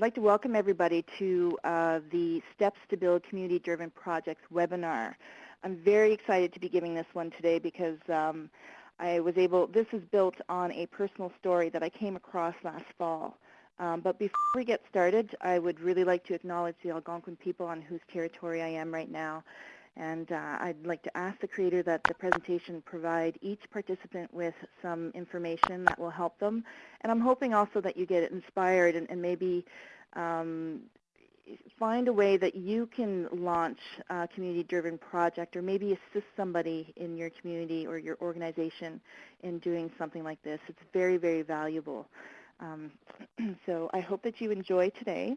I'd like to welcome everybody to uh, the Steps to Build Community-Driven Projects webinar. I'm very excited to be giving this one today because um, I was able, this is built on a personal story that I came across last fall. Um, but before we get started, I would really like to acknowledge the Algonquin people on whose territory I am right now. And uh, I'd like to ask the creator that the presentation provide each participant with some information that will help them. And I'm hoping also that you get inspired and, and maybe um, find a way that you can launch a community-driven project or maybe assist somebody in your community or your organization in doing something like this. It's very, very valuable. Um, so I hope that you enjoy today.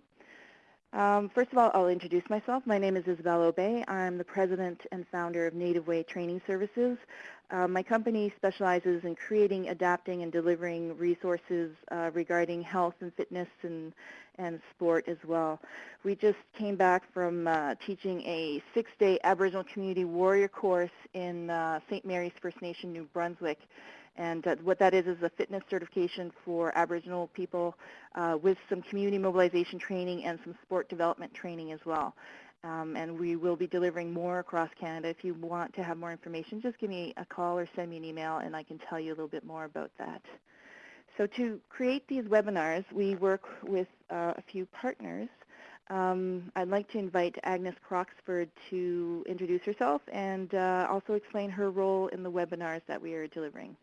Um, first of all, I'll introduce myself. My name is Isabel Obey. I'm the president and founder of Native Way Training Services. Uh, my company specializes in creating, adapting, and delivering resources uh, regarding health and fitness and, and sport as well. We just came back from uh, teaching a six-day Aboriginal Community Warrior course in uh, St. Mary's First Nation, New Brunswick. And uh, what that is is a fitness certification for Aboriginal people uh, with some community mobilization training and some sport development training as well. Um, and we will be delivering more across Canada. If you want to have more information, just give me a call or send me an email and I can tell you a little bit more about that. So to create these webinars, we work with uh, a few partners. Um, I'd like to invite Agnes Croxford to introduce herself and uh, also explain her role in the webinars that we are delivering.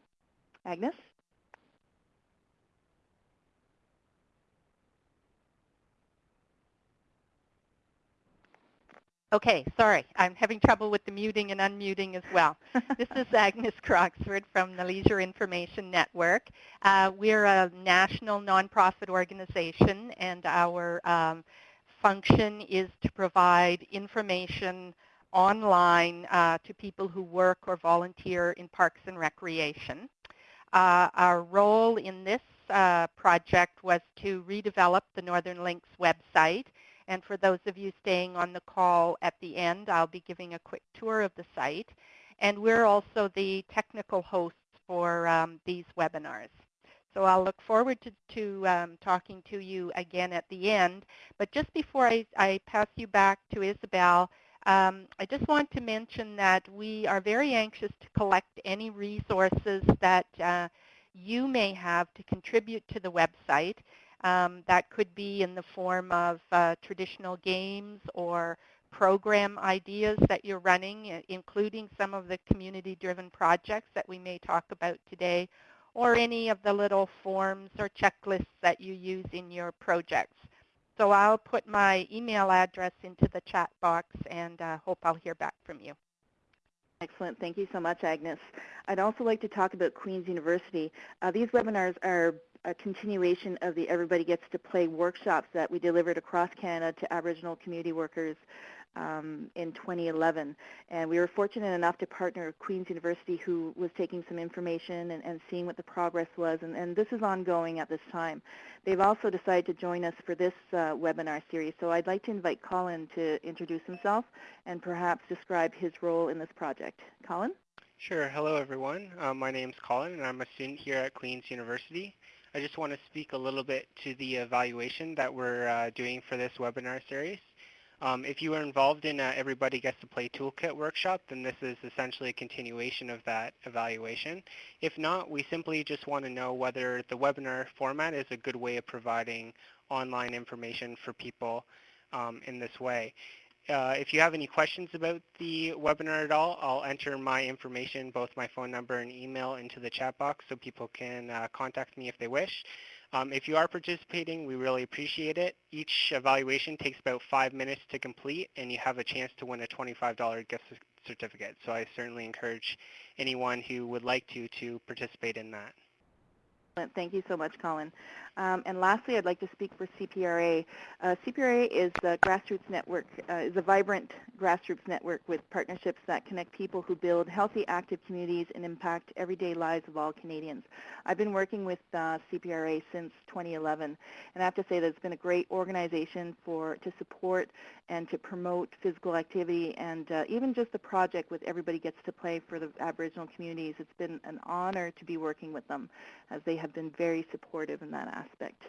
Agnes? Okay, sorry. I'm having trouble with the muting and unmuting as well. this is Agnes Croxford from the Leisure Information Network. Uh, we're a national nonprofit organization, and our um, function is to provide information online uh, to people who work or volunteer in parks and recreation. Uh, our role in this uh, project was to redevelop the Northern Links website. And for those of you staying on the call at the end, I'll be giving a quick tour of the site. And we're also the technical hosts for um, these webinars. So I'll look forward to, to um, talking to you again at the end. But just before I, I pass you back to Isabel, um, I just want to mention that we are very anxious to collect any resources that uh, you may have to contribute to the website. Um, that could be in the form of uh, traditional games or program ideas that you're running, including some of the community-driven projects that we may talk about today, or any of the little forms or checklists that you use in your projects. So I'll put my email address into the chat box and uh, hope I'll hear back from you. Excellent. Thank you so much, Agnes. I'd also like to talk about Queen's University. Uh, these webinars are a continuation of the Everybody Gets to Play workshops that we delivered across Canada to Aboriginal community workers um, in 2011. And we were fortunate enough to partner with Queen's University who was taking some information and, and seeing what the progress was. And, and, this is ongoing at this time. They've also decided to join us for this uh, webinar series. So I'd like to invite Colin to introduce himself and perhaps describe his role in this project. Colin? Sure. Hello, everyone. Uh, my name is Colin, and I'm a student here at Queen's University. I just want to speak a little bit to the evaluation that we're uh, doing for this webinar series. Um, if you were involved in a Everybody Gets to Play Toolkit workshop, then this is essentially a continuation of that evaluation. If not, we simply just want to know whether the webinar format is a good way of providing online information for people um, in this way. Uh, if you have any questions about the webinar at all, I'll enter my information, both my phone number and email, into the chat box so people can uh, contact me if they wish. Um, if you are participating, we really appreciate it. Each evaluation takes about five minutes to complete, and you have a chance to win a $25 gift certificate. So I certainly encourage anyone who would like to to participate in that. Thank you so much, Colin. Um, and lastly, I'd like to speak for CPRA. Uh, CPRA is a grassroots network, uh, is a vibrant grassroots network with partnerships that connect people who build healthy, active communities and impact everyday lives of all Canadians. I've been working with uh, CPRA since 2011, and I have to say that it's been a great organization for to support and to promote physical activity and uh, even just the project with Everybody Gets to Play for the Aboriginal communities. It's been an honor to be working with them as they have have been very supportive in that aspect.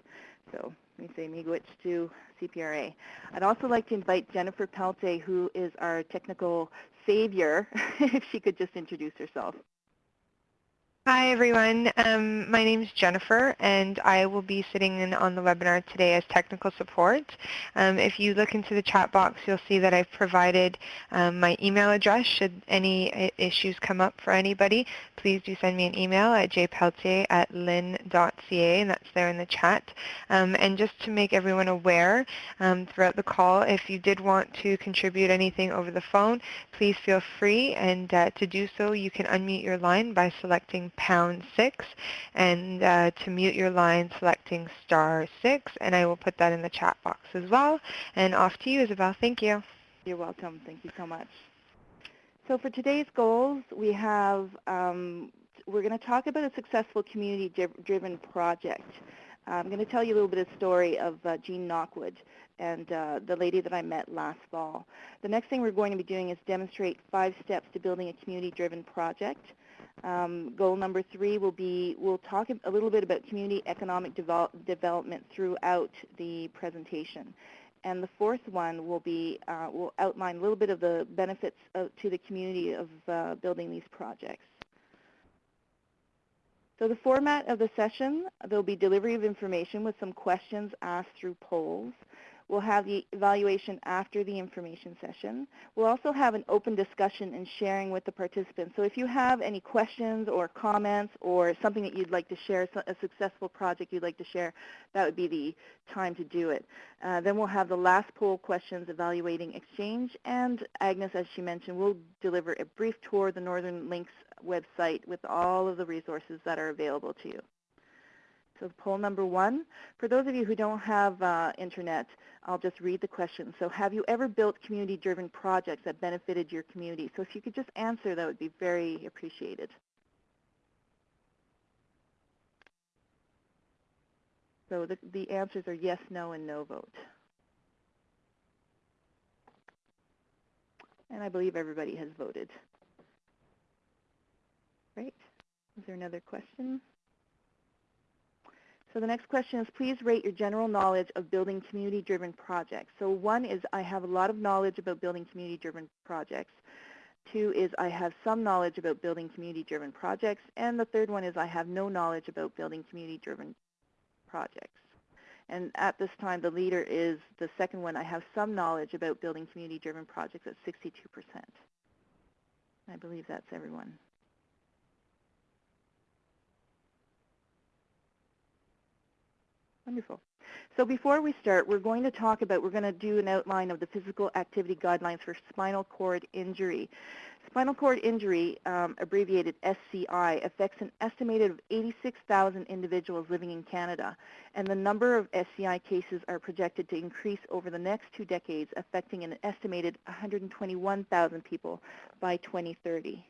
So let me say miigwech to CPRA. I'd also like to invite Jennifer Peltier, who is our technical savior, if she could just introduce herself. Hi everyone, um, my name is Jennifer and I will be sitting in on the webinar today as technical support. Um, if you look into the chat box you'll see that I've provided um, my email address should any issues come up for anybody. Please do send me an email at jpeltier at lin.ca and that's there in the chat. Um, and just to make everyone aware um, throughout the call if you did want to contribute anything over the phone please feel free and uh, to do so you can unmute your line by selecting pound 6 and uh, to mute your line selecting star 6 and I will put that in the chat box as well. And off to you Isabel. Thank you. You're welcome. Thank you so much. So for today's goals we have, um, we're going to talk about a successful community-driven project. I'm going to tell you a little bit of story of uh, Jean Knockwood and uh, the lady that I met last fall. The next thing we're going to be doing is demonstrate five steps to building a community-driven project. Um, goal number three will be, we'll talk a little bit about community economic develop, development throughout the presentation. And the fourth one will be, uh, will outline a little bit of the benefits of, to the community of uh, building these projects. So the format of the session, there'll be delivery of information with some questions asked through polls. We'll have the evaluation after the information session. We'll also have an open discussion and sharing with the participants. So if you have any questions or comments or something that you'd like to share, a successful project you'd like to share, that would be the time to do it. Uh, then we'll have the last poll questions evaluating exchange. And Agnes, as she mentioned, will deliver a brief tour of the Northern Links website with all of the resources that are available to you. So poll number one, for those of you who don't have uh, internet, I'll just read the question. So have you ever built community-driven projects that benefited your community? So if you could just answer, that would be very appreciated. So the, the answers are yes, no, and no vote. And I believe everybody has voted. Great. Is there another question? So the next question is, please rate your general knowledge of building community-driven projects. So one is, I have a lot of knowledge about building community-driven projects. Two is, I have some knowledge about building community-driven projects. And the third one is, I have no knowledge about building community-driven projects. And at this time, the leader is the second one, I have some knowledge about building community-driven projects at 62%. I believe that's everyone. Wonderful. So before we start, we're going to talk about, we're going to do an outline of the physical activity guidelines for spinal cord injury. Spinal cord injury, um, abbreviated SCI, affects an estimated of 86,000 individuals living in Canada, and the number of SCI cases are projected to increase over the next two decades, affecting an estimated 121,000 people by 2030.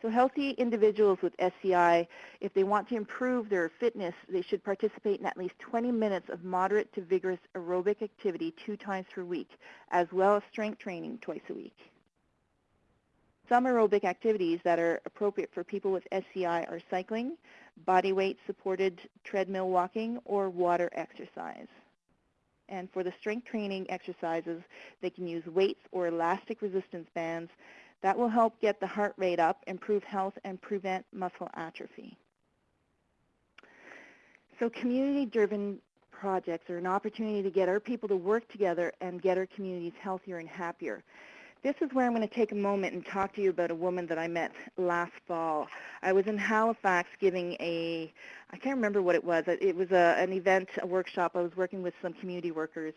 So healthy individuals with SCI, if they want to improve their fitness, they should participate in at least 20 minutes of moderate to vigorous aerobic activity two times per week, as well as strength training twice a week. Some aerobic activities that are appropriate for people with SCI are cycling, body weight supported treadmill walking, or water exercise. And for the strength training exercises, they can use weights or elastic resistance bands that will help get the heart rate up, improve health, and prevent muscle atrophy. So community-driven projects are an opportunity to get our people to work together and get our communities healthier and happier. This is where I'm going to take a moment and talk to you about a woman that I met last fall. I was in Halifax giving a, I can't remember what it was. It was a, an event, a workshop. I was working with some community workers.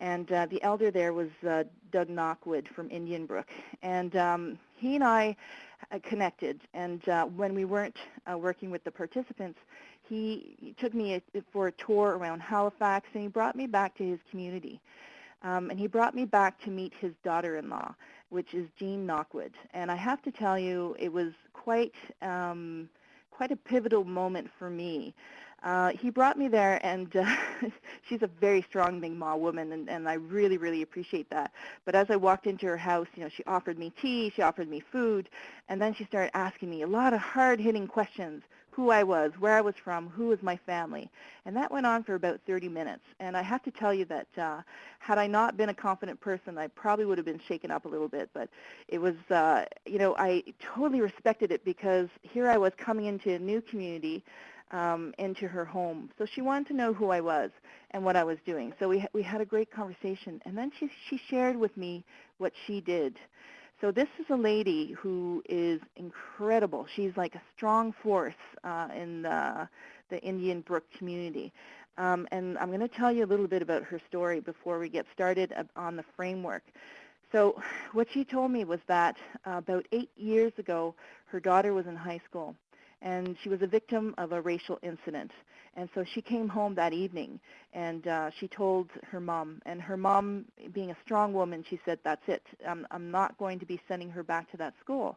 And uh, the elder there was uh, Doug Knockwood from Indian Brook. And um, he and I uh, connected. And uh, when we weren't uh, working with the participants, he, took me a, for a tour around Halifax, and he brought me back to his community. Um, and he brought me back to meet his daughter-in-law, which is Jean Knockwood. And I have to tell you, it was quite, um, quite a pivotal moment for me. Uh, he brought me there, and uh, she's a very strong Mi'kmaq woman, and, and I really, really appreciate that. But as I walked into her house, you know, she offered me tea, she offered me food, and then she started asking me a lot of hard-hitting questions. Who I was, where I was from, who was my family. And that went on for about 30 minutes. And I have to tell you that uh, had I not been a confident person, I probably would have been shaken up a little bit. But it was, uh, you know, I totally respected it because here I was coming into a new community, um, into her home. So she wanted to know who I was and what I was doing. So we, we had a great conversation. And then she, she shared with me what she did. So this is a lady who is incredible. She's like a strong force uh, in the, the Indian Brook community. Um, and I'm going to tell you a little bit about her story before we get started on the framework. So what she told me was that uh, about eight years ago, her daughter was in high school, and she was a victim of a racial incident. And so she came home that evening, and uh, she told her mom. And her mom, being a strong woman, she said, that's it. I'm, I'm not going to be sending her back to that school.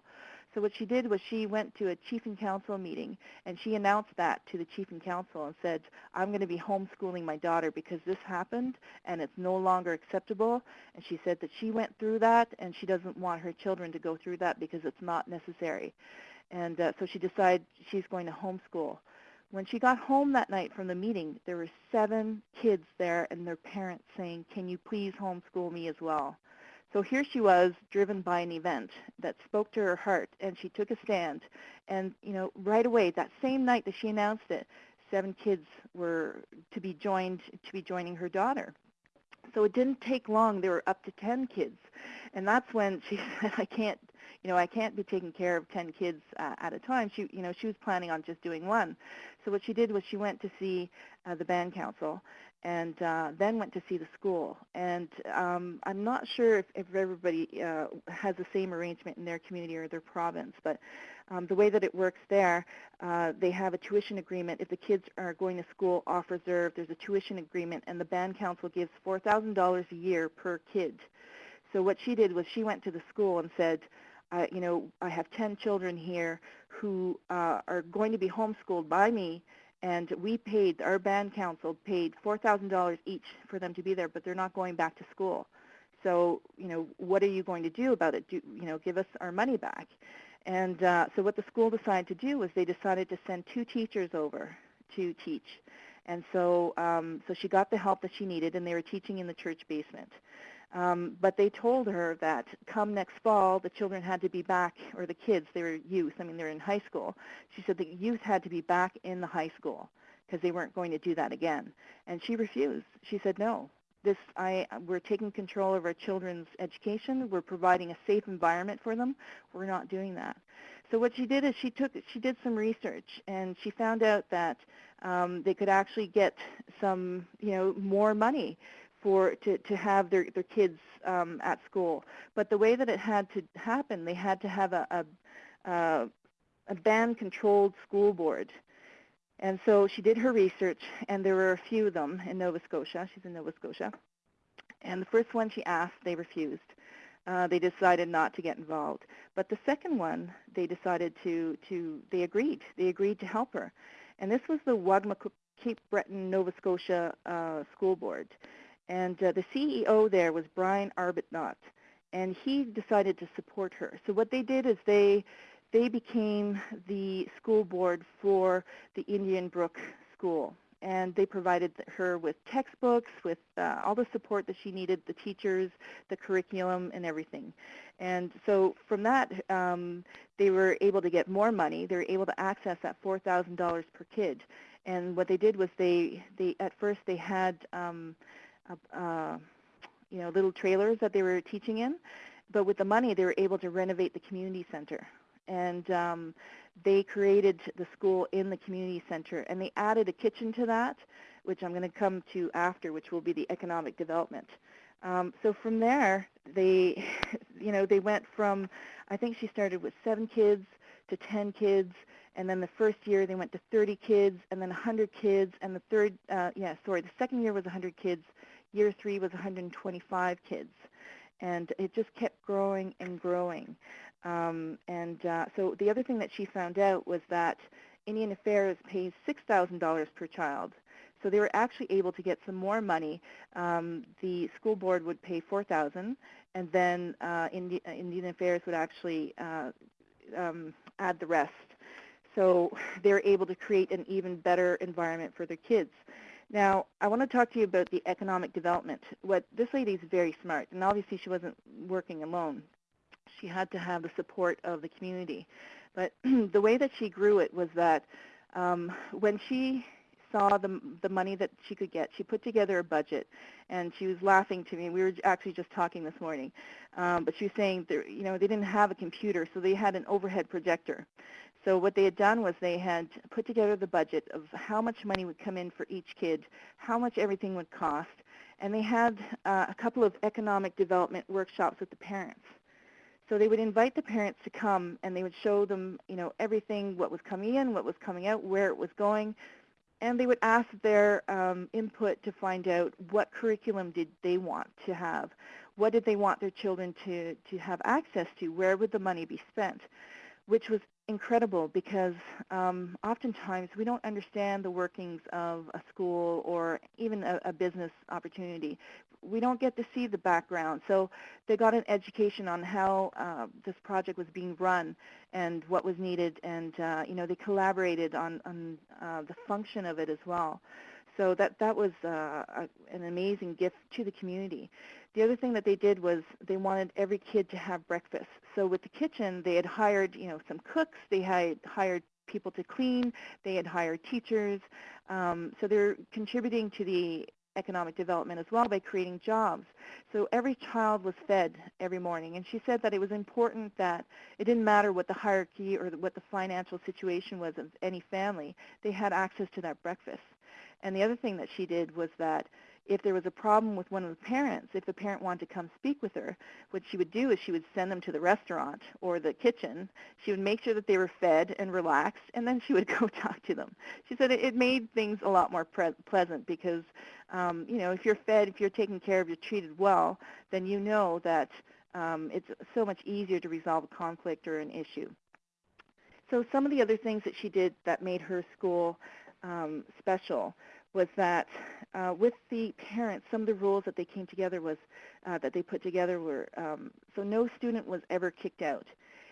So what she did was she went to a chief and council meeting, and she announced that to the chief and council and said, I'm going to be homeschooling my daughter because this happened, and it's no longer acceptable. And she said that she went through that, and she doesn't want her children to go through that because it's not necessary. And uh, so she decided she's going to homeschool. When she got home that night from the meeting, there were seven kids there and their parents saying, can you please homeschool me as well? So here she was, driven by an event that spoke to her heart, and she took a stand. And you know, right away, that same night that she announced it, seven kids were to be joined to be joining her daughter. So it didn't take long. There were up to 10 kids. And that's when she said, I can't you know, I can't be taking care of 10 kids uh, at a time. She, you know, she was planning on just doing one. So what she did was she went to see uh, the band council and uh, then went to see the school. And um, I'm not sure if, if everybody uh, has the same arrangement in their community or their province, but um, the way that it works there, uh, they have a tuition agreement. If the kids are going to school off reserve, there's a tuition agreement, and the band council gives $4,000 a year per kid. So what she did was she went to the school and said, I, you know, I have 10 children here who uh, are going to be homeschooled by me, and we paid, our band council paid $4,000 each for them to be there, but they're not going back to school. So, you know, what are you going to do about it? Do, you know, give us our money back. And uh, so what the school decided to do was they decided to send two teachers over to teach. And so, um, so she got the help that she needed, and they were teaching in the church basement. Um, but they told her that come next fall, the children had to be back, or the kids, they were youth, I mean, they're in high school. She said the youth had to be back in the high school because they weren't going to do that again. And she refused. She said, no, this, I, we're taking control of our children's education. We're providing a safe environment for them. We're not doing that. So what she did is she took, she did some research, and she found out that um, they could actually get some, you know, more money for to, to have their, their kids um, at school. But the way that it had to happen, they had to have a, a, a, a band-controlled school board. And so she did her research, and there were a few of them in Nova Scotia. She's in Nova Scotia. And the first one she asked, they refused. Uh, they decided not to get involved. But the second one, they decided to, to, they agreed. They agreed to help her. And this was the Wagmatcook Cape Breton, Nova Scotia uh, School Board. And uh, the CEO there was Brian Arbuthnot, and he decided to support her. So what they did is they they became the school board for the Indian Brook School, and they provided her with textbooks, with uh, all the support that she needed, the teachers, the curriculum, and everything. And so from that, um, they were able to get more money. They were able to access that $4,000 per kid. And what they did was they, they at first they had um, uh, you know, little trailers that they were teaching in. But with the money, they were able to renovate the community center. And um, they created the school in the community center. And they added a kitchen to that, which I'm going to come to after, which will be the economic development. Um, so from there, they, you know, they went from, I think she started with seven kids to 10 kids, and then the first year they went to 30 kids, and then 100 kids, and the third, uh, yeah, sorry, the second year was 100 kids, year three was 125 kids. And it just kept growing and growing. Um, and uh, so the other thing that she found out was that Indian Affairs pays $6,000 per child. So they were actually able to get some more money. Um, the school board would pay 4000 and then uh, Indi uh, Indian Affairs would actually uh, um, add the rest. so they're able to create an even better environment for their kids. Now, I want to talk to you about the economic development. What this lady is very smart, and obviously she wasn't working alone. She had to have the support of the community. But the way that she grew it was that um, when she saw the, the money that she could get, she put together a budget, and she was laughing to me. We were actually just talking this morning, um, but she was saying, you know, they didn't have a computer, so they had an overhead projector. So what they had done was they had put together the budget of how much money would come in for each kid, how much everything would cost, and they had uh, a couple of economic development workshops with the parents. So they would invite the parents to come and they would show them, you know, everything, what was coming in, what was coming out, where it was going, and they would ask their um, input to find out what curriculum did they want to have, what did they want their children to, to have access to, where would the money be spent, which was incredible because um, oftentimes we don't understand the workings of a school or even a, a, business opportunity. We don't get to see the background. So they got an education on how uh, this project was being run and what was needed, and uh, you know they collaborated on, on uh, the function of it as well. So that that was uh, a, an amazing gift to the community. The other thing that they did was they wanted every kid to have breakfast. So with the kitchen, they had hired, you know, some cooks. They had hired people to clean. They had hired teachers. Um, so they're contributing to the economic development as well by creating jobs. So every child was fed every morning. And she said that it was important that it didn't matter what the hierarchy or what the financial situation was of any family. They had access to that breakfast. And the other thing that she did was that if there was a problem with one of the parents, if the parent wanted to come speak with her, what she would do is she would send them to the restaurant or the kitchen. She would make sure that they were fed and relaxed, and then she would go talk to them. She said it, it made things a lot more pleasant because, um, you know, if you're fed, if you're taken care of, you're treated well, then you know that um, it's so much easier to resolve a conflict or an issue. So some of the other things that she did that made her school um, special was that uh, with the parents, some of the rules that they came together was uh, that they put together were um, so no student was ever kicked out.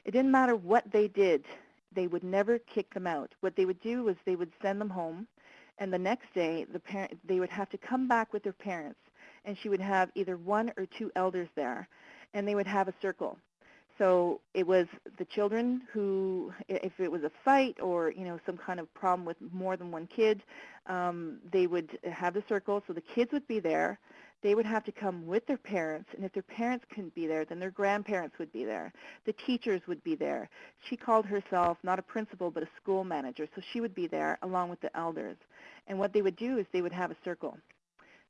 It didn't matter what they did, they would never kick them out. What they would do was they would send them home, and the next day the parent they would have to come back with their parents, and she would have either one or two elders there, and they would have a circle. So it was the children who, if it was a fight or you know some kind of problem with more than one kid, um, they would have the circle. So the kids would be there. They would have to come with their parents, and if their parents couldn't be there, then their grandparents would be there. The teachers would be there. She called herself not a principal but a school manager, so she would be there along with the elders. And what they would do is they would have a circle.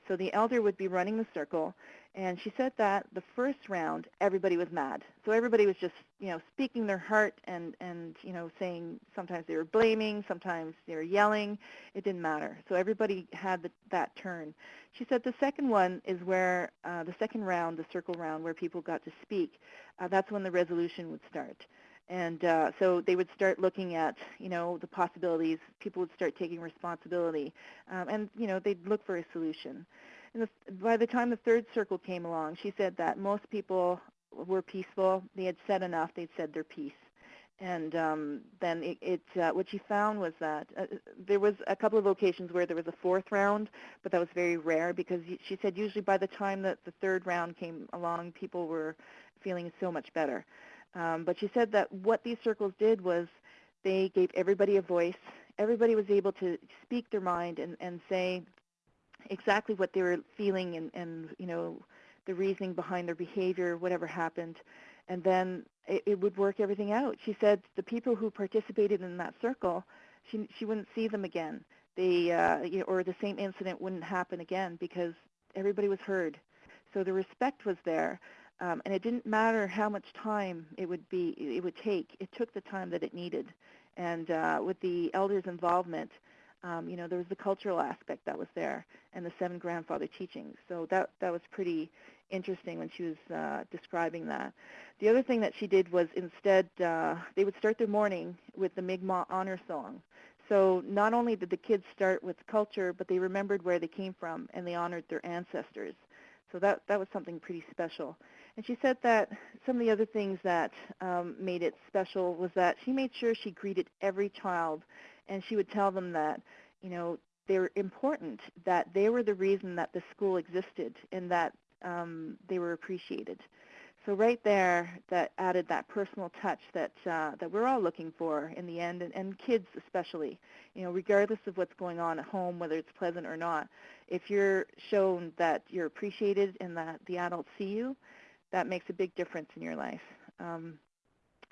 So the elder would be running the circle, and she said that the first round, everybody was mad. So everybody was just, you know, speaking their heart and, and you know, saying sometimes they were blaming, sometimes they were yelling. It didn't matter. So everybody had the, that turn. She said the second one is where, uh, the second round, the circle round, where people got to speak. Uh, that's when the resolution would start. And uh, so they would start looking at, you know, the possibilities. People would start taking responsibility, um, and you know, they'd look for a solution. And the, by the time the third circle came along, she said that most people were peaceful. They had said enough. They'd said their piece. And um, then it, it uh, what she found was that uh, there was a couple of locations where there was a fourth round, but that was very rare because she said usually by the time that the third round came along, people were feeling so much better. Um, but she said that what these circles did was they gave everybody a voice. Everybody was able to speak their mind and, and say exactly what they were feeling and, and you know the reasoning behind their behavior, whatever happened, and then it, it would work everything out. She said the people who participated in that circle, she she wouldn't see them again. They uh, you know, or the same incident wouldn't happen again because everybody was heard. So the respect was there, um, and it didn't matter how much time it would be it would take. It took the time that it needed, and uh, with the elders' involvement, um, you know, there was the cultural aspect that was there and the seven grandfather teachings. So that, that was pretty interesting when she was uh, describing that. The other thing that she did was instead uh, they would start their morning with the Mi'kmaq honor song. So not only did the kids start with culture, but they remembered where they came from and they honored their ancestors. So that, that was something pretty special. And she said that some of the other things that um, made it special was that she made sure she greeted every child and she would tell them that, you know, they were important, that they were the reason that the school existed and that um, they were appreciated. So right there, that added that personal touch that uh, that we're all looking for in the end, and, and kids especially. You know, regardless of what's going on at home, whether it's pleasant or not, if you're shown that you're appreciated and that the adults see you, that makes a big difference in your life. Um,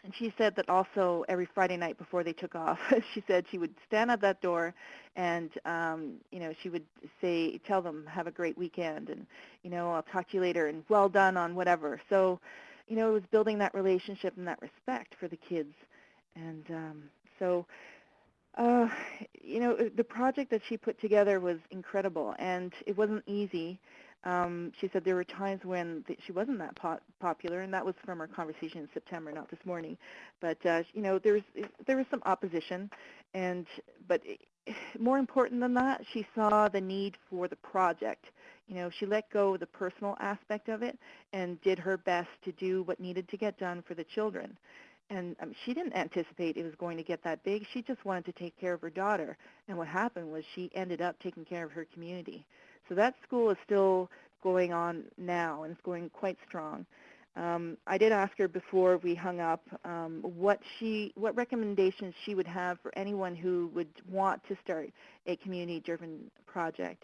and she said that also every Friday night before they took off, she said she would stand at that door and, um, you know, she would say, tell them, have a great weekend and, you know, I'll talk to you later and well done on whatever. So, you know, it was building that relationship and that respect for the kids. And um, so, uh, you know, the project that she put together was incredible and it wasn't easy. Um, she said there were times when th- she wasn't that po- popular, and that was from our conversation in September, not this morning. But uh, you know, there was there was some opposition, and but more important than that, she saw the need for the project. You know, she let go of the personal aspect of it and did her best to do what needed to get done for the children. And um, she didn't anticipate it was going to get that big. She just wanted to take care of her daughter. And what happened was she ended up taking care of her community. So that school is still going on now, and it's going quite strong. Um, I did ask her before we hung up um, what she, what recommendations she would have for anyone who would want to start a community-driven project.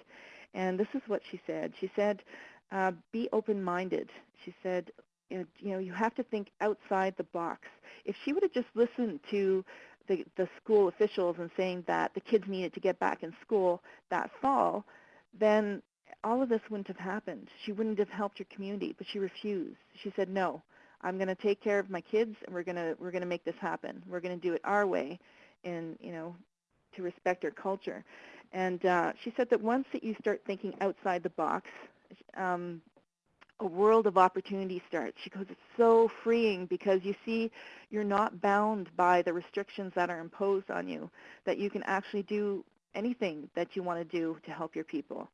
And this is what she said. She said, uh, "Be open-minded." She said, "You know, you have to think outside the box." If she would have just listened to the, the school officials and saying that the kids needed to get back in school that fall, then all of this wouldn't have happened. She wouldn't have helped her community, but she refused. She said, "No, I'm going to take care of my kids, and we're going to we're going to make this happen. We're going to do it our way, and you know, to respect our culture." And uh, she said that once that you start thinking outside the box, um, a world of opportunity starts. She goes, it's so freeing because you see you're not bound by the restrictions that are imposed on you, that you can actually do anything that you want to do to help your people.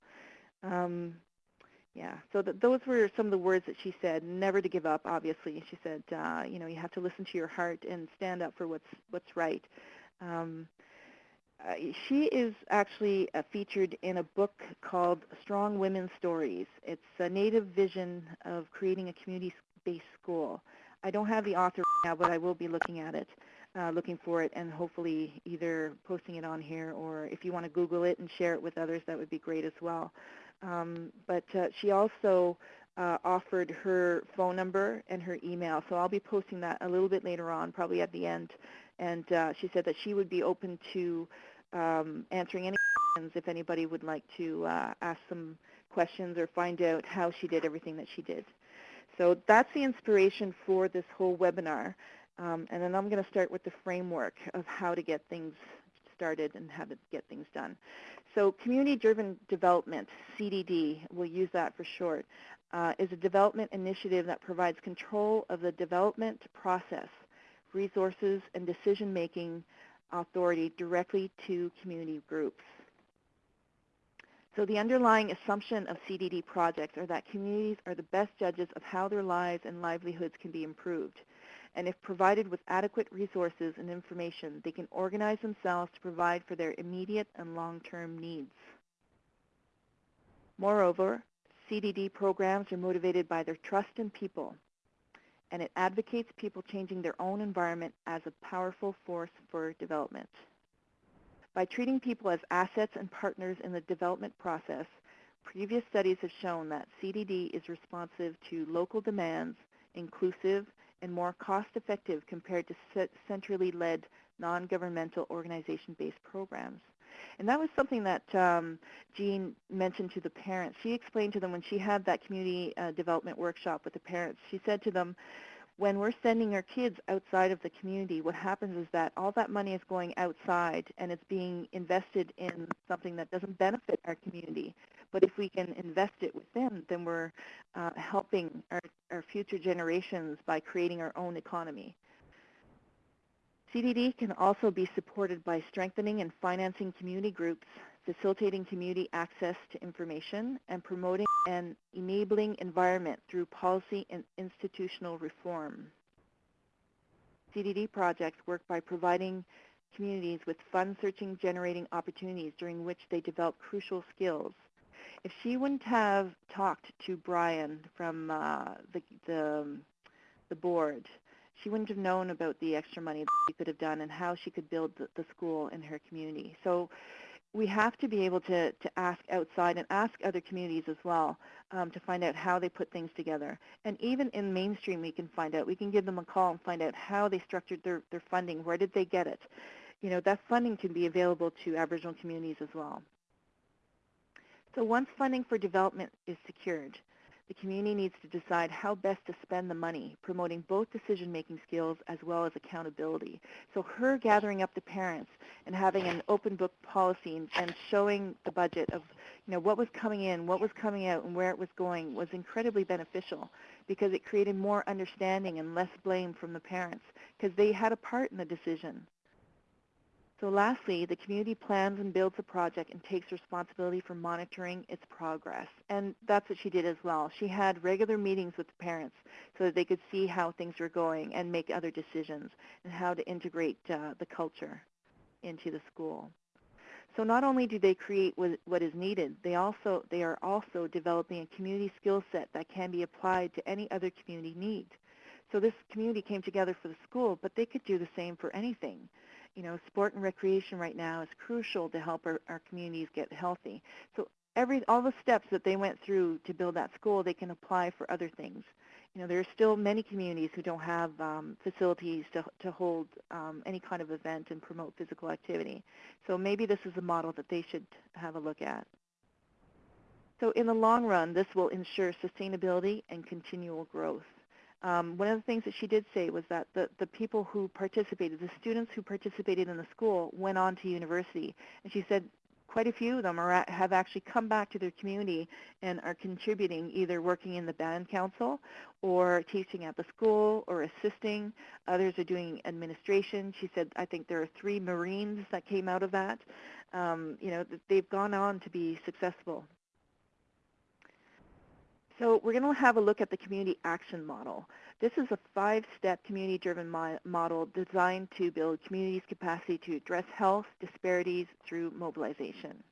Um, yeah, so th- those were some of the words that she said. Never to give up, obviously. She said, uh, you know, you have to listen to your heart and stand up for what's what's right. Um, uh, she is actually uh, featured in a book called Strong Women Stories. It's a native vision of creating a community-based school. I don't have the author right now, but I will be looking at it uh, looking for it and hopefully either posting it on here or if you want to Google it and share it with others, that would be great as well. Um, but uh, she also uh, offered her phone number and her email, so I'll be posting that a little bit later on, probably at the end. And uh, she said that she would be open to um, answering any questions if anybody would like to uh, ask some questions or find out how she did everything that she did. So that's the inspiration for this whole webinar. Um, and then I'm going to start with the framework of how to get things started and how to get things done. So community-driven development, CDD, we'll use that for short, uh, is a development initiative that provides control of the development process, resources, and decision-making authority directly to community groups. So the underlying assumption of CDD projects are that communities are the best judges of how their lives and livelihoods can be improved and if provided with adequate resources and information, they can organize themselves to provide for their immediate and long-term needs. Moreover, CDD programs are motivated by their trust in people, and it advocates people changing their own environment as a powerful force for development. By treating people as assets and partners in the development process, previous studies have shown that CDD is responsive to local demands, inclusive, and more cost-effective compared to centrally led non-governmental organization-based programs. And that was something that um, Jean mentioned to the parents. She explained to them when she had that community uh, development workshop with the parents, she said to them, when we're sending our kids outside of the community, what happens is that all that money is going outside and it's being invested in something that doesn't benefit our community. But if we can invest it with them, then we're uh, helping our, our future generations by creating our own economy. CDD can also be supported by strengthening and financing community groups facilitating community access to information, and promoting an enabling environment through policy and institutional reform. CDD projects work by providing communities with fun-searching generating opportunities during which they develop crucial skills. If she wouldn't have talked to Brian from uh, the, the, the board, she wouldn't have known about the extra money that she could have done and how she could build the, the school in her community. So we have to be able to, to ask outside and ask other communities as well um, to find out how they put things together. And even in mainstream we can find out. We can give them a call and find out how they structured their, their funding. Where did they get it? You know, that funding can be available to Aboriginal communities as well. So once funding for development is secured, the community needs to decide how best to spend the money, promoting both decision-making skills as well as accountability. So her gathering up the parents and having an open book policy and, and showing the budget of you know, what was coming in, what was coming out, and where it was going was incredibly beneficial because it created more understanding and less blame from the parents because they had a part in the decision. So lastly, the community plans and builds a project and takes responsibility for monitoring its progress. And that's what she did as well. She had regular meetings with the parents so that they could see how things were going and make other decisions and how to integrate uh, the culture into the school. So not only do they create what is needed, they also they are also developing a community skill set that can be applied to any other community need. So this community came together for the school, but they could do the same for anything you know, sport and recreation right now is crucial to help our, our communities get healthy. So every all the steps that they went through to build that school, they can apply for other things. You know, there are still many communities who don't have um, facilities to, to hold um, any kind of event and promote physical activity. So maybe this is a model that they should have a look at. So in the long run, this will ensure sustainability and continual growth um, one of the things that she did say was that the, the people who participated, the students who participated in the school went on to university. And she said quite a few of them are have actually come back to their community and are contributing, either working in the band council or teaching at the school or assisting. Others are doing administration. She said, I think there are three Marines that came out of that. Um, you know, they've gone on to be successful so we're going to have a look at the community action model. This is a five-step community-driven mo model designed to build communities' capacity to address health disparities through mobilization.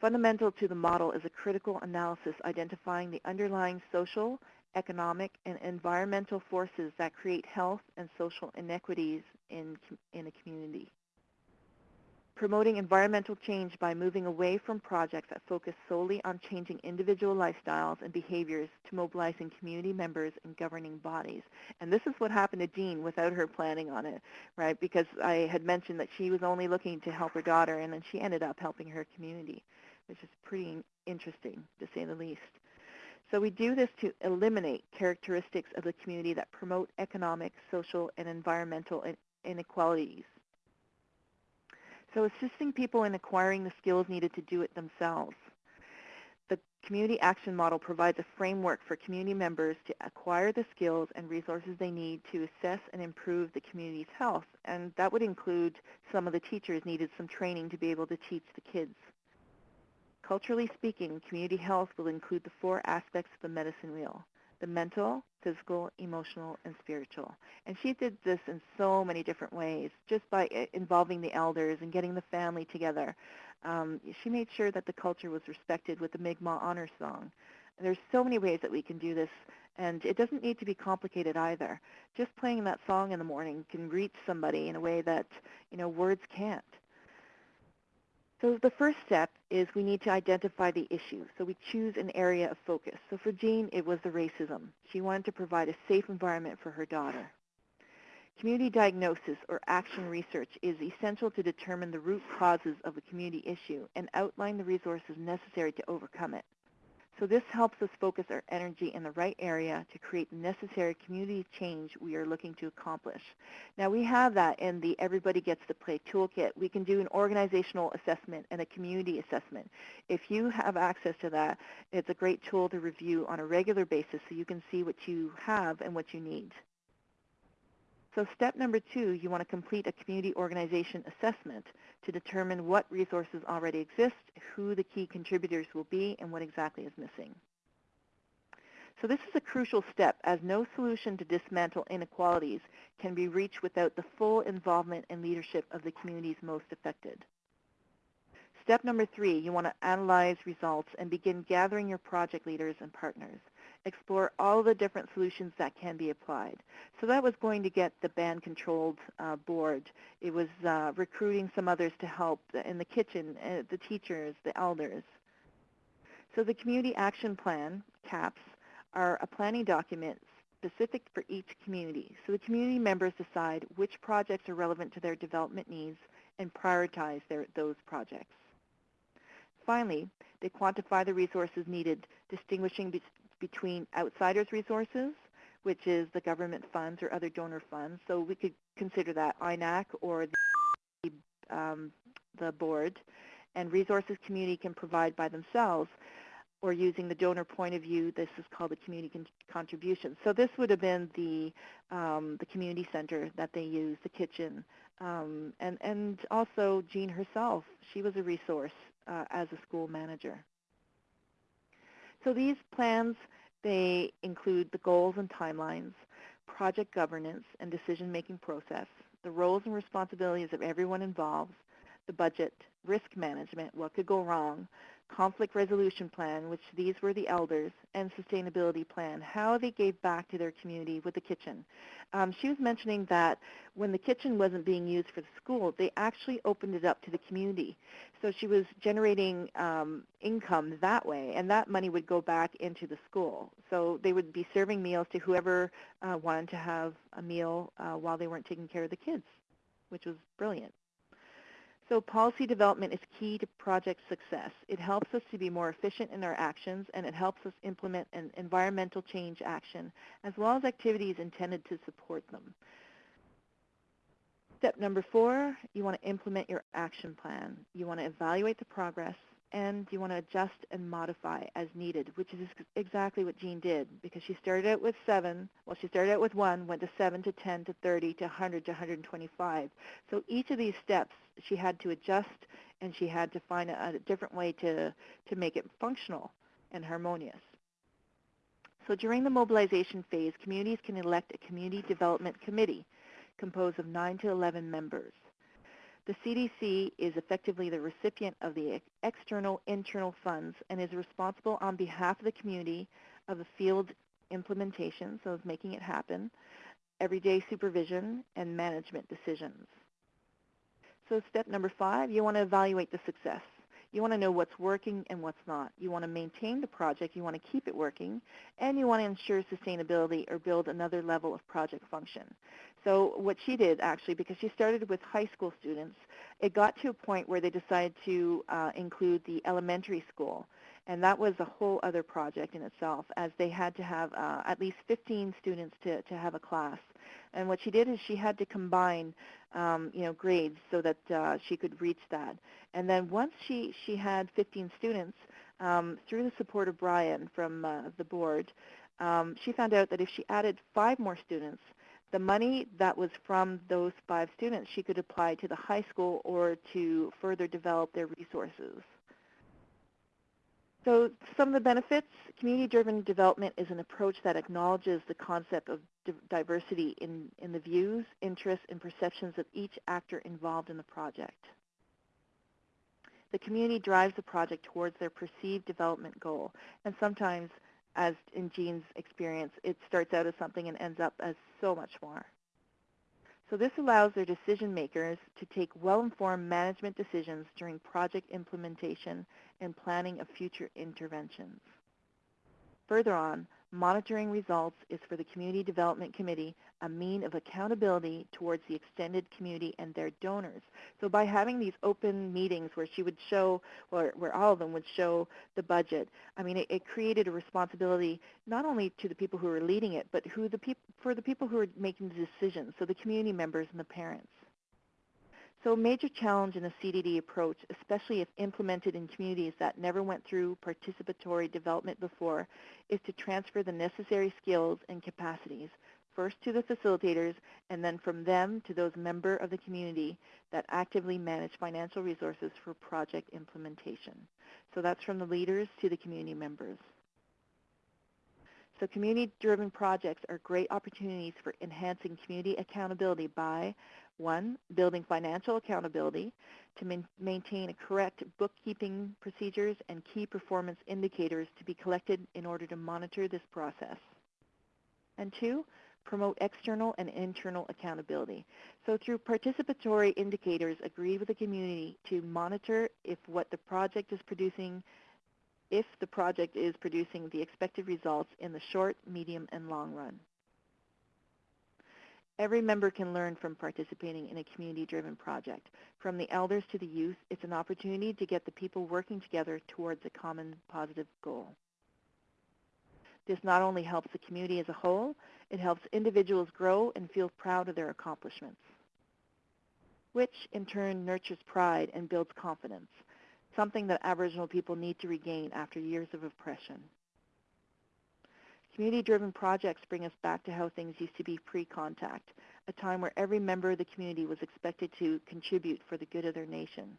Fundamental to the model is a critical analysis identifying the underlying social, economic, and environmental forces that create health and social inequities in, in a community promoting environmental change by moving away from projects that focus solely on changing individual lifestyles and behaviors to mobilizing community members and governing bodies. And this is what happened to Jean without her planning on it, right? Because I had mentioned that she was only looking to help her daughter, and then she ended up helping her community, which is pretty interesting, to say the least. So we do this to eliminate characteristics of the community that promote economic, social, and environmental inequalities so assisting people in acquiring the skills needed to do it themselves. The Community Action Model provides a framework for community members to acquire the skills and resources they need to assess and improve the community's health. And that would include some of the teachers needed some training to be able to teach the kids. Culturally speaking, community health will include the four aspects of the medicine wheel the mental, physical, emotional, and spiritual. And she did this in so many different ways, just by eh, involving the elders and getting the family together. Um, she made sure that the culture was respected with the Mi'kmaq Honor Song. There's so many ways that we can do this, and it doesn't need to be complicated either. Just playing that song in the morning can reach somebody in a way that you know words can't. So the first step is we need to identify the issue. So we choose an area of focus. So for Jean, it was the racism. She wanted to provide a safe environment for her daughter. Community diagnosis or action research is essential to determine the root causes of a community issue and outline the resources necessary to overcome it. So this helps us focus our energy in the right area to create the necessary community change we are looking to accomplish. Now we have that in the Everybody Gets to Play toolkit. We can do an organizational assessment and a community assessment. If you have access to that, it's a great tool to review on a regular basis so you can see what you have and what you need. So step number two, you want to complete a community organization assessment to determine what resources already exist, who the key contributors will be, and what exactly is missing. So this is a crucial step as no solution to dismantle inequalities can be reached without the full involvement and leadership of the communities most affected. Step number three, you want to analyze results and begin gathering your project leaders and partners. Explore all the different solutions that can be applied. So that was going to get the band-controlled uh, board. It was uh, recruiting some others to help in the kitchen, uh, the teachers, the elders. So the Community Action Plan, CAPS, are a planning document specific for each community. So the community members decide which projects are relevant to their development needs and prioritize their, those projects. Finally, they quantify the resources needed, distinguishing between outsiders' resources, which is the government funds or other donor funds. So we could consider that INAC or the, um, the board, and resources community can provide by themselves or using the donor point of view, this is called the community con contribution. So this would have been the, um, the community center that they used, the kitchen, um, and, and also Jean herself. She was a resource uh, as a school manager. So these plans, they include the goals and timelines, project governance and decision-making process, the roles and responsibilities of everyone involved, the budget, risk management, what could go wrong, conflict resolution plan, which these were the elders, and sustainability plan, how they gave back to their community with the kitchen. Um, she was mentioning that when the kitchen wasn't being used for the school, they actually opened it up to the community. So she was generating um, income that way, and that money would go back into the school. So they would be serving meals to whoever uh, wanted to have a meal uh, while they weren't taking care of the kids, which was brilliant. So policy development is key to project success. It helps us to be more efficient in our actions, and it helps us implement an environmental change action, as well as activities intended to support them. Step number four, you want to implement your action plan. You want to evaluate the progress, and you want to adjust and modify as needed, which is exactly what Jean did because she started out with seven, well she started out with one, went to seven to 10 to 30 to 100 to 125. So each of these steps she had to adjust and she had to find a, a different way to, to make it functional and harmonious. So during the mobilization phase, communities can elect a community development committee composed of 9 to 11 members. The CDC is effectively the recipient of the external internal funds and is responsible on behalf of the community of the field implementation, so of making it happen, everyday supervision, and management decisions. So step number five, you want to evaluate the success. You want to know what's working and what's not. You want to maintain the project, you want to keep it working, and you want to ensure sustainability or build another level of project function. So what she did actually, because she started with high school students, it got to a point where they decided to uh, include the elementary school. And that was a whole other project in itself, as they had to have uh, at least 15 students to, to have a class. And what she did is she had to combine, um, you know, grades so that uh, she could reach that. And then once she, she had 15 students, um, through the support of Brian from uh, the board, um, she found out that if she added five more students, the money that was from those five students she could apply to the high school or to further develop their resources. So some of the benefits, community-driven development is an approach that acknowledges the concept of diversity in, in the views, interests, and perceptions of each actor involved in the project. The community drives the project towards their perceived development goal, and sometimes, as in Jean's experience, it starts out as something and ends up as so much more. So this allows their decision makers to take well-informed management decisions during project implementation and planning of future interventions. Further on, monitoring results is for the Community Development Committee a mean of accountability towards the extended community and their donors. So by having these open meetings where she would show, or where all of them would show the budget, I mean, it, it created a responsibility not only to the people who were leading it, but who the peop for the people who are making the decisions, so the community members and the parents. So a major challenge in the CDD approach, especially if implemented in communities that never went through participatory development before, is to transfer the necessary skills and capacities first to the facilitators and then from them to those member of the community that actively manage financial resources for project implementation. So that's from the leaders to the community members. So community-driven projects are great opportunities for enhancing community accountability by, one, building financial accountability to maintain correct bookkeeping procedures and key performance indicators to be collected in order to monitor this process. And two, promote external and internal accountability. So through participatory indicators agreed with the community to monitor if what the project is producing if the project is producing the expected results in the short, medium, and long run. Every member can learn from participating in a community-driven project. From the elders to the youth, it's an opportunity to get the people working together towards a common positive goal. This not only helps the community as a whole, it helps individuals grow and feel proud of their accomplishments, which in turn nurtures pride and builds confidence something that Aboriginal people need to regain after years of oppression. Community-driven projects bring us back to how things used to be pre-contact, a time where every member of the community was expected to contribute for the good of their nation.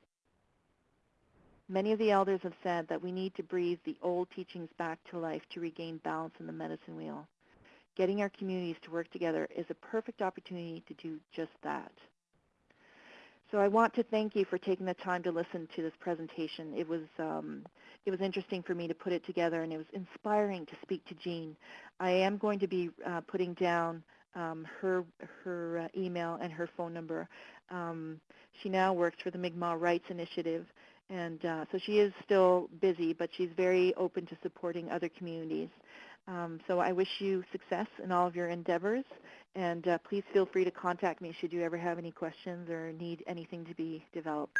Many of the elders have said that we need to breathe the old teachings back to life to regain balance in the medicine wheel. Getting our communities to work together is a perfect opportunity to do just that. So I want to thank you for taking the time to listen to this presentation. It was um, it was interesting for me to put it together, and it was inspiring to speak to Jean. I am going to be uh, putting down um, her her uh, email and her phone number. Um, she now works for the Mi'kmaq Rights Initiative, and uh, so she is still busy, but she's very open to supporting other communities. Um, so I wish you success in all of your endeavors, and uh, please feel free to contact me should you ever have any questions or need anything to be developed.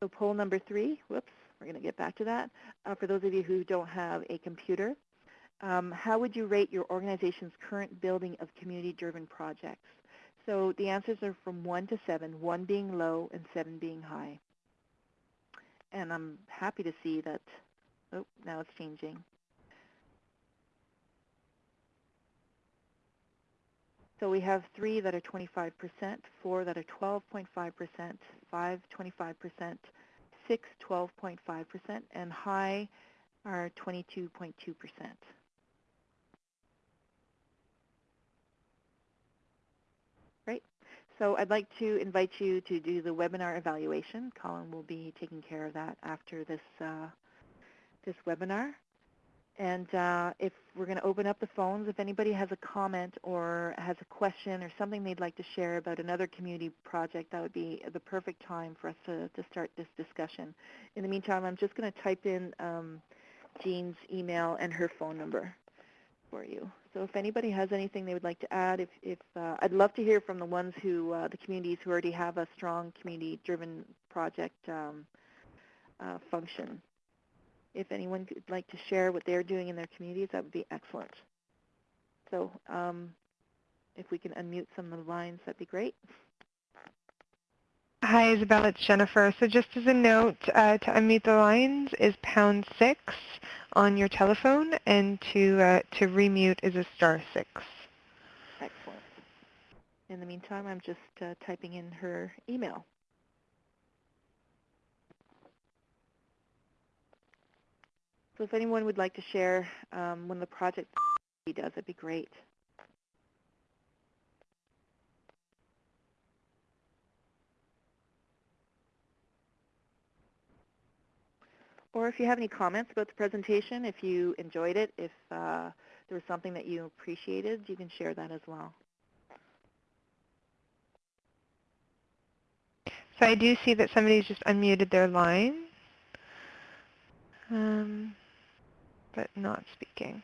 So poll number three, whoops, we're going to get back to that. Uh, for those of you who don't have a computer, um, how would you rate your organization's current building of community-driven projects? So the answers are from 1 to 7, 1 being low and 7 being high. And I'm happy to see that, oh, now it's changing. So we have three that are 25%, four that are 12.5%, five 25%, six 12.5%, and high are 22.2%. Great. So I'd like to invite you to do the webinar evaluation. Colin will be taking care of that after this, uh, this webinar. And uh, if we're going to open up the phones, if anybody has a comment or has a question or something they'd like to share about another community project, that would be the perfect time for us to, to start this discussion. In the meantime, I'm just going to type in um, Jean's email and her phone number for you. So if anybody has anything they would like to add, if, if uh, I'd love to hear from the ones who, uh, the communities who already have a strong community-driven project um, uh, function if anyone would like to share what they're doing in their communities, that would be excellent. So um, if we can unmute some of the lines, that'd be great. Hi, Isabel. It's Jennifer. So just as a note, uh, to unmute the lines is pound six on your telephone, and to uh, to remute is a star six. Excellent. In the meantime, I'm just uh, typing in her email. So if anyone would like to share um, of the projects he does, it'd be great. Or if you have any comments about the presentation, if you enjoyed it, if uh, there was something that you appreciated, you can share that as well. So I do see that somebody's just unmuted their line. Um, but not speaking.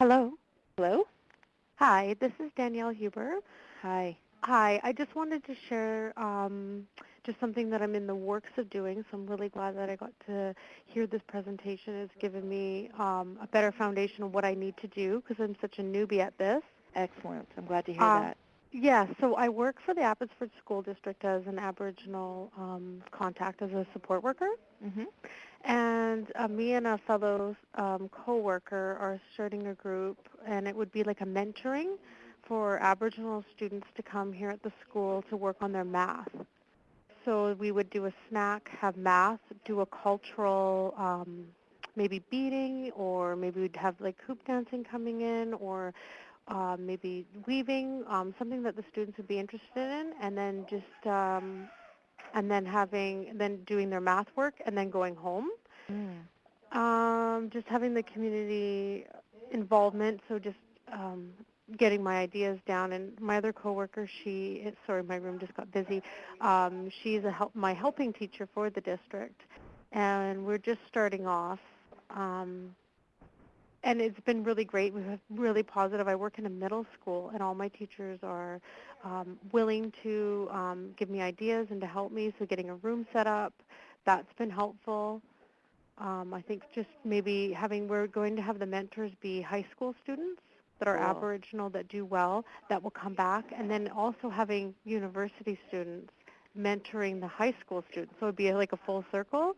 Hello. Hello? Hi, this is Danielle Huber. Hi. Hi, I just wanted to share um, just something that I'm in the works of doing, so I'm really glad that I got to hear this presentation. It's given me um, a better foundation of what I need to do because I'm such a newbie at this. Excellent. I'm glad to hear Uh, that. Yeah, so I work for the Abbotsford School District as an Aboriginal um, contact as a support worker. Mm-hmm. And uh, me and a fellow um, coworker are starting a group, and it would be like a mentoring for Aboriginal students to come here at the school to work on their math. So we would do a snack, have math, do a cultural um, maybe beading, or maybe we'd have like hoop dancing coming in, or uh, maybe weaving, um, something that the students would be interested in, and then just um, and then having then doing their math work and then going home. Mm. Um, just having the community involvement, so just um, getting my ideas down. And my other coworker, she sorry, my room just got busy. Um, she's a help my helping teacher for the district, and we're just starting off. Um, and it's been really great. We've really positive. I work in a middle school, and all my teachers are um, willing to um, give me ideas and to help me. So getting a room set up, that's been helpful. Um, I think just maybe having, we're going to have the mentors be high school students that are Cool. Aboriginal that do well, that will come back, and then also having university students mentoring the high school students. So it'd be like a full circle.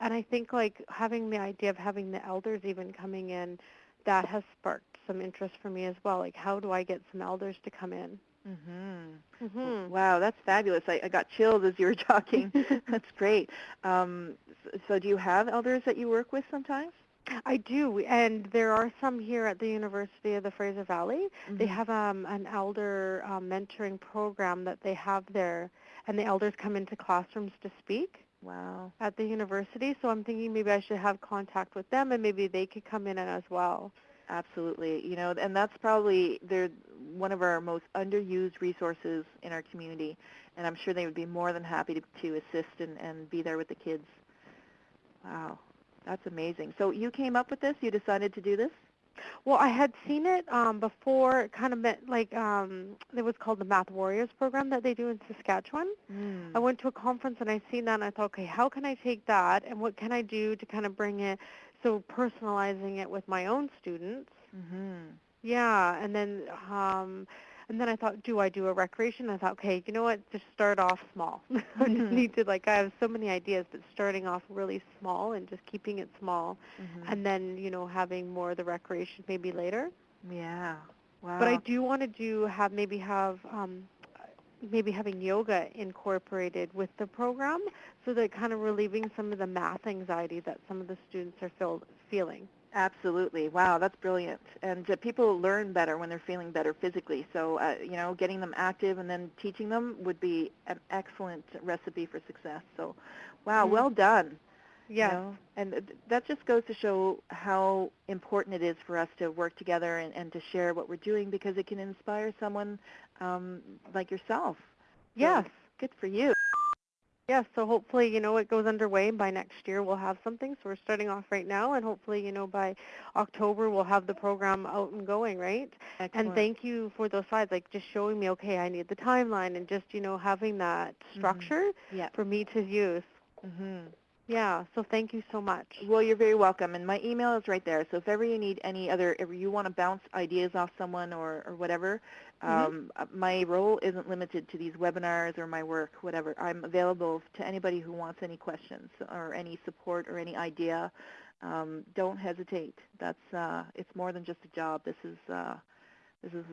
And I think like having the idea of having the elders even coming in, that has sparked some interest for me as well. Like how do I get some elders to come in? Mm-hmm. Mm-hmm. Wow, that's fabulous. I, I got chills as you were talking. that's great. Um, so do you have elders that you work with sometimes? I do, and there are some here at the University of the Fraser Valley. They Mhm. have um, an elder um, mentoring program that they have there, and the elders come into classrooms to speak Wow. at the university. So I'm thinking maybe I should have contact with them, and maybe they could come in and as well. Absolutely. You know, and that's probably they're one of our most underused resources in our community, and I'm sure they would be more than happy to, to assist and, and be there with the kids. Wow, that's amazing. So you came up with this? You decided to do this? Well, I had seen it um, before. It kind of meant like um, it was called the Math Warriors program that they do in Saskatchewan. Mm. I went to a conference and I seen that and I thought, okay, how can I take that and what can I do to kind of bring it? So personalizing it with my own students. Mm-hmm. Yeah, and then um, and then I thought, do I do a recreation? I thought, okay, you know what? Just start off small. I just Mhm. need to like I have so many ideas, but starting off really small and just keeping it small, Mm-hmm. and then you know having more of the recreation maybe later. yeah. Wow. But I do want to do have maybe have um, maybe having yoga incorporated with the program, so that kind of relieving some of the math anxiety that some of the students are feel, feeling. Absolutely. Wow, that's brilliant. And uh, people learn better when they're feeling better physically. So, uh, you know, getting them active and then teaching them would be an excellent recipe for success. So, wow, Mhm. well done. you Yes. know? And th- that just goes to show how important it is for us to work together and, and to share what we're doing because it can inspire someone um, like yourself. So, Yes. Good for you. Yes, so hopefully, you know, it goes underway and by next year we'll have something. So we're starting off right now and hopefully, you know, by October we'll have the program out and going, right? Excellent. And thank you for those slides, like just showing me, okay, I need the timeline and just, you know, having that Mhm. structure Yeah. for me to use. hmm Yeah, so thank you so much. Well, you're very welcome, and my email is right there. So if ever you need any other, if you want to bounce ideas off someone or, or whatever. Um, uh, my role isn't limited to these webinars or my work, whatever. I'm available to anybody who wants any questions or any support or any idea. Um, don't hesitate. That's uh, it's more than just a job. This is uh, this is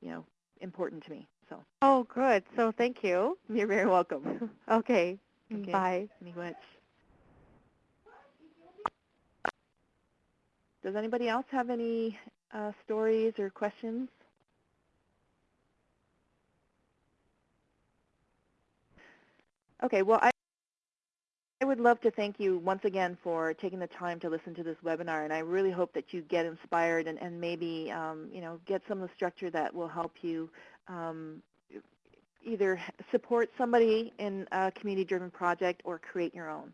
you know important to me. So Oh, good. So thank you. you're very welcome. Okay. Okay. Bye. Miigwech. Does anybody else have any uh, stories or questions? Okay, well, I, I would love to thank you once again for taking the time to listen to this webinar, and I really hope that you get inspired and, and maybe, um, you know, get some of the structure that will help you um, either support somebody in a community-driven project or create your own.